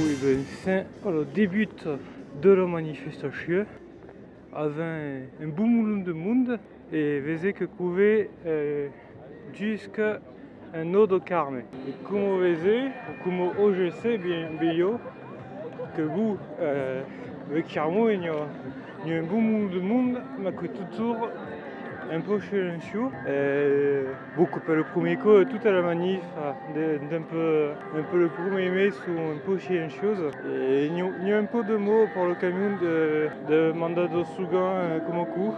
Oui, ben, c'est le début de la manifestation avec un moulin de monde et vous que couver euh, jusqu'à un autre carme. Et comme vous voyez, comme je sais bien, bien que vous, euh, avec Carmo, il y a un moulin de monde, mais que toujours un peu. Et beaucoup le premier coup, toute la manif, d'un peu, un peu le premier mai sont un peu silencieuses. Et il y, a un peu de mots pour le camion de, de mandat de Sougan comme coup.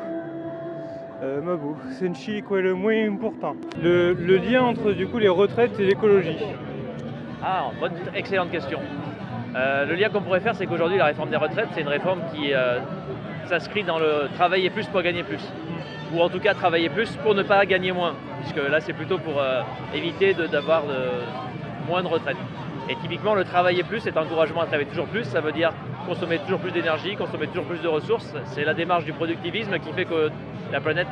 Euh, Mabou, c'est une chili quoi le moins important. Le, le, lien entre du coup les retraites et l'écologie. Ah, bonne, excellente question. Euh, le lien qu'on pourrait faire, c'est qu'aujourd'hui la réforme des retraites, c'est une réforme qui euh, s'inscrit dans le travailler plus pour gagner plus ou en tout cas travailler plus pour ne pas gagner moins, puisque là c'est plutôt pour euh, éviter d'avoir moins de retraite. Et typiquement le travailler plus, cet encouragement à travailler toujours plus, ça veut dire consommer toujours plus d'énergie, consommer toujours plus de ressources. C'est la démarche du productivisme qui fait que la planète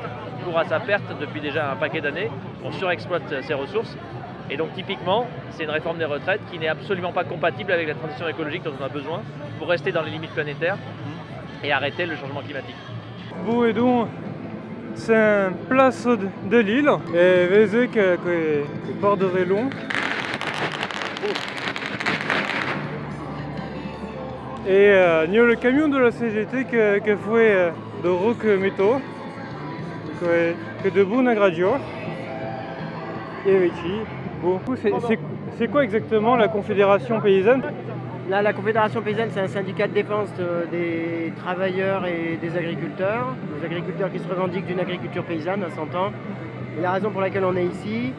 court à sa perte depuis déjà un paquet d'années. On surexploite ses ressources. Et donc typiquement, c'est une réforme des retraites qui n'est absolument pas compatible avec la transition écologique dont on a besoin pour rester dans les limites planétaires et arrêter le changement climatique. Bon et c'est un place de l'île et voyez que, que, que port de long. Et euh, il y a le camion de la CGT qui a fait euh, de rock métaux, que de bon aggradio. Et ici, bon, c'est quoi exactement la Confédération paysanne? Là, la Confédération paysanne, c'est un syndicat de défense des travailleurs et des agriculteurs. Les agriculteurs qui se revendiquent d'une agriculture paysanne à 100 ans. Et la raison pour laquelle on est ici,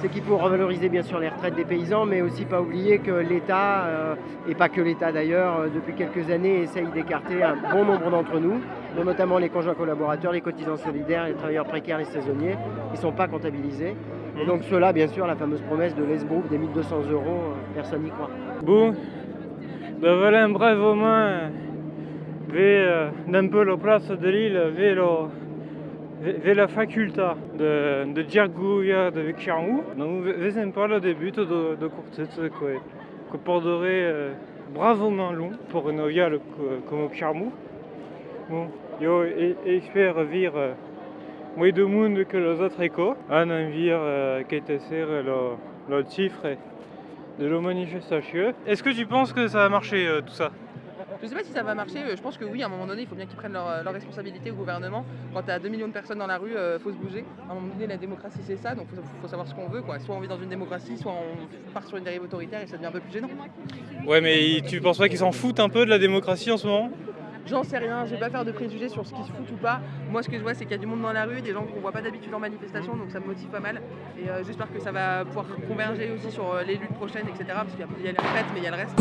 c'est qu'il faut revaloriser bien sûr les retraites des paysans, mais aussi pas oublier que l'État, euh, et pas que l'État d'ailleurs, euh, depuis quelques années essaye d'écarter un bon nombre d'entre nous, dont notamment les conjoints collaborateurs, les cotisants solidaires, les travailleurs précaires, les saisonniers, qui ne sont pas comptabilisés. Et donc cela, bien sûr, la fameuse promesse de l'ESBROUP des 1200 euros, euh, personne n'y croit. Voilà un bref moment vers d'un peu la place de l'île, vers, vers la faculté de, de Djergouya de Vicharmou. Donc vous un peu le début de, de courtet que, que porterait euh, bravement long pour une viale comme Vicharmou. Bon, yo j'espère vivre euh, moins de monde que les autres échos. A envie euh, qui était le, le chiffre de la manifestation. Est-ce que tu penses que ça va marcher euh, tout ça? Je sais pas si ça va marcher, euh, je pense que oui, à un moment donné, il faut bien qu'ils prennent leur, euh, responsabilité au gouvernement. Quand tu as 2 millions de personnes dans la rue, il faut se bouger. À un moment donné, la démocratie, c'est ça, donc il faut, savoir ce qu'on veut. Quoi. Soit on vit dans une démocratie, soit on part sur une dérive autoritaire et ça devient un peu plus gênant. Ouais, mais tu penses pas qu'ils s'en foutent un peu de la démocratie en ce moment? J'en sais rien, je vais pas faire de préjugés sur ce qui se fout ou pas. Moi, ce que je vois, c'est qu'il y a du monde dans la rue, des gens qu'on voit pas d'habitude en manifestation, donc ça me motive pas mal. Et euh, j'espère que ça va pouvoir converger aussi sur euh, les luttes prochaines, etc. Parce qu'il y a les retraites, mais il y a le reste.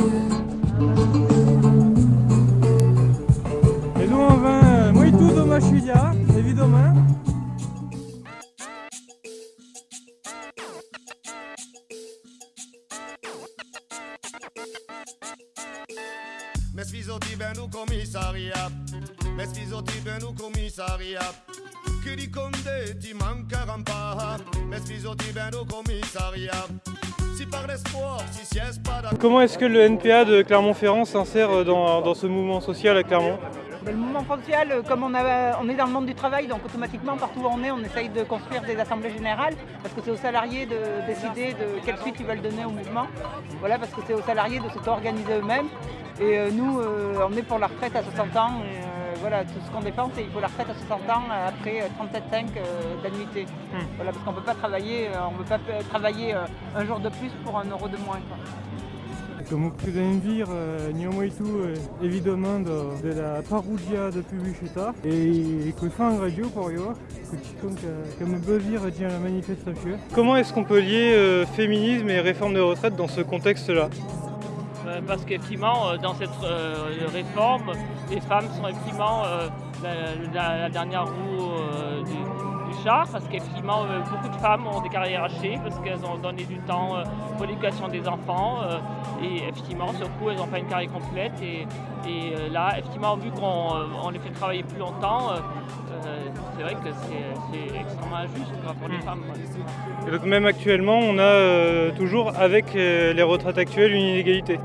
Et nous, on va de Machulia, évidemment. Comment est-ce que le NPA de Clermont-Ferrand s'insère dans, dans ce mouvement social à Clermont? Le mouvement social, comme on, a, on, est dans le monde du travail, donc automatiquement, partout où on est, on essaye de construire des assemblées générales, parce que c'est aux salariés de décider de quelle suite ils veulent donner au mouvement. Voilà, parce que c'est aux salariés de s'auto-organiser eux-mêmes. Et euh, nous, euh, on est pour la retraite à 60 ans. Et, euh, voilà, tout ce qu'on défend, c'est qu'il faut la retraite à 60 ans après 37,5 d'annuité. Hmm. Voilà, parce qu'on ne peut pas travailler, on peut pas travailler un jour de plus pour un euro de moins. Vous pouvez dire, nous tout évidemment de, de la paroudia de Publicita et que fait un radio pour eux, que me peut dire la manifestation. Comment est-ce qu'on peut lier féminisme et réforme de retraite dans ce contexte-là? Euh, parce qu'effectivement, euh, dans cette euh, réforme, les femmes sont effectivement la, dernière roue du, parce qu'effectivement, beaucoup de femmes ont des carrières hachées, parce qu'elles ont donné du temps pour l'éducation des enfants, et effectivement, sur coup, elles n'ont pas une carrière complète, et, là, effectivement, vu qu'on les fait travailler plus longtemps, c'est vrai que c'est extrêmement injuste pour les hmm. femmes. Et donc même actuellement, on a toujours, avec les retraites actuelles, une inégalité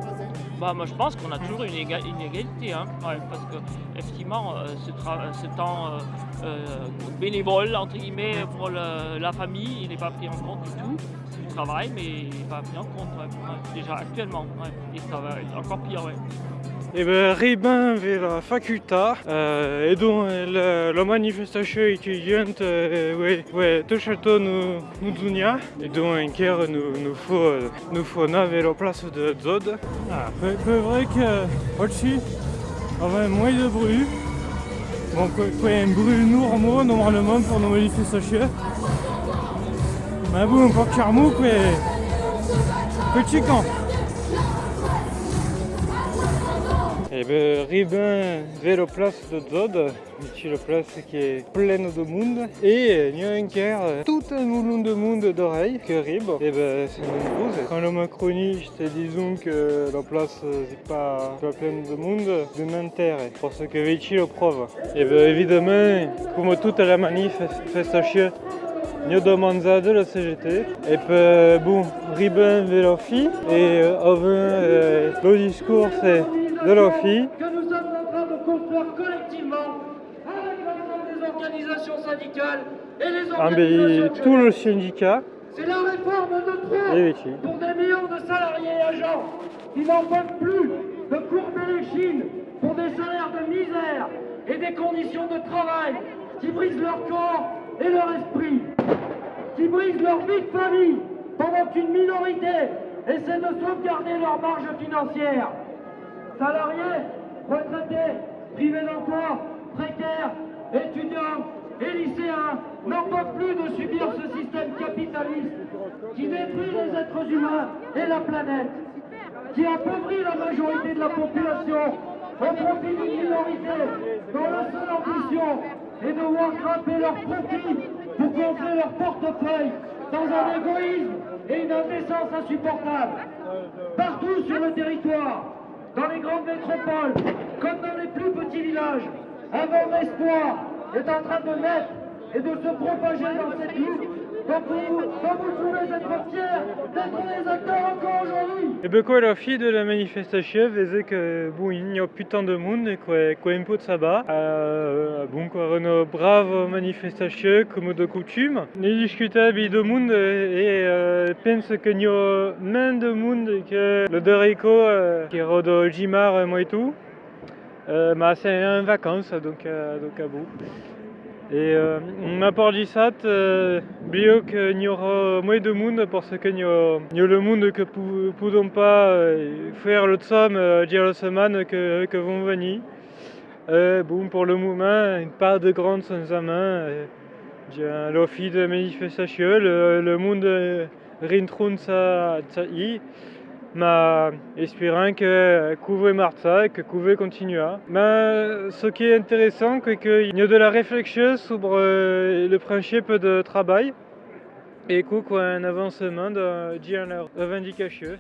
Bah, moi je pense qu'on a toujours une, éga- une égalité, hein, ouais, parce que effectivement euh, ce, temps euh, euh, bénévole entre guillemets pour le- la famille, il n'est pas pris en compte du tout. C'est du travail, mais il n'est pas pris en compte ouais, déjà actuellement. ouais. Et ça va être encore pire. Ouais. E ben, Reben ve la facultà, eh, e don la, la manifestazione étudiante eh, ouais, ouais, tochato nu, nu zunia, e don enker nu, nu fo, nu fo na ve la place de Zod. Ah, peu vrai que oggi avait moins de bruit. Bon, quoi, un bruit normaux normalement pour nos manifestations. Mais bon, pas carmou, quoi. Petit camp. Et ben, Ribin vers la place de Zod, ici la place qui est pleine de monde. Et il y a un quart, tout un moulin de monde d'oreilles que Rib. Et ben, c'est nombreux. Quand le macroniste, disons que la place n'est pas, pleine de monde, de m'intérêt. Parce que ici le preuve. Et ben, évidemment, comme toute la manifestation, Nio domanza de la CGT. Et puis, bon, Ribin vers la fille. Et euh, avant, euh, le discours, c'est de que nous sommes en train de construire collectivement avec l'ensemble des organisations syndicales et les Ah, organisations tout de le syndicat C'est la réforme de ici. pour des millions de salariés et agents qui n'en peuvent plus de courber les chines pour des salaires de misère et des conditions de travail qui brisent leur corps et leur esprit, qui brisent leur vie de famille pendant qu'une minorité essaie de sauvegarder leur marge financière. Salariés, retraités, privés d'emploi, précaires, étudiants et lycéens n'en peuvent plus de subir ce système capitaliste qui détruit les êtres humains et la planète, qui appauvrit la majorité de la population au profit d'une minorité dont la seule ambition est de voir grimper leurs profits pour gonfler leur portefeuille dans un égoïsme et une indécence insupportable. Partout sur le territoire, dans les grandes métropoles, comme dans les plus petits villages, un vent d'espoir est en train de naître et de se propager dans cette lutte encore aujourd'hui. Et la fille de la manifestation faisait que bon, il n'y a plus tant de monde et quoi, quoi un peu de sabbat. Euh, bon quoi, une brave manifestation comme de coutume. Ni discutable de monde et euh, pense qu'il y a moins de monde que le Dorico euh, qui est de Jimar moi et tout. Euh, mais c'est en vacances donc, euh, donc à bout. Et euh, pas dit ça, euh, bio qu'il y aura moins de monde parce qu'il y, a il y a le monde que pouvons pas euh, faire le somme euh, dire la semaine que, que vont venir. Euh, bon, pour le moment, part de grandes sans main, euh, l'office de manifestation, le, le monde euh, rintrun ça y, mais espérant que couvre marza et que couvre continuera. Mais ce qui est intéressant, c'est qu'il y a de la réflexion sur euh, le principe de travail et y a un avancement de dire la revendication.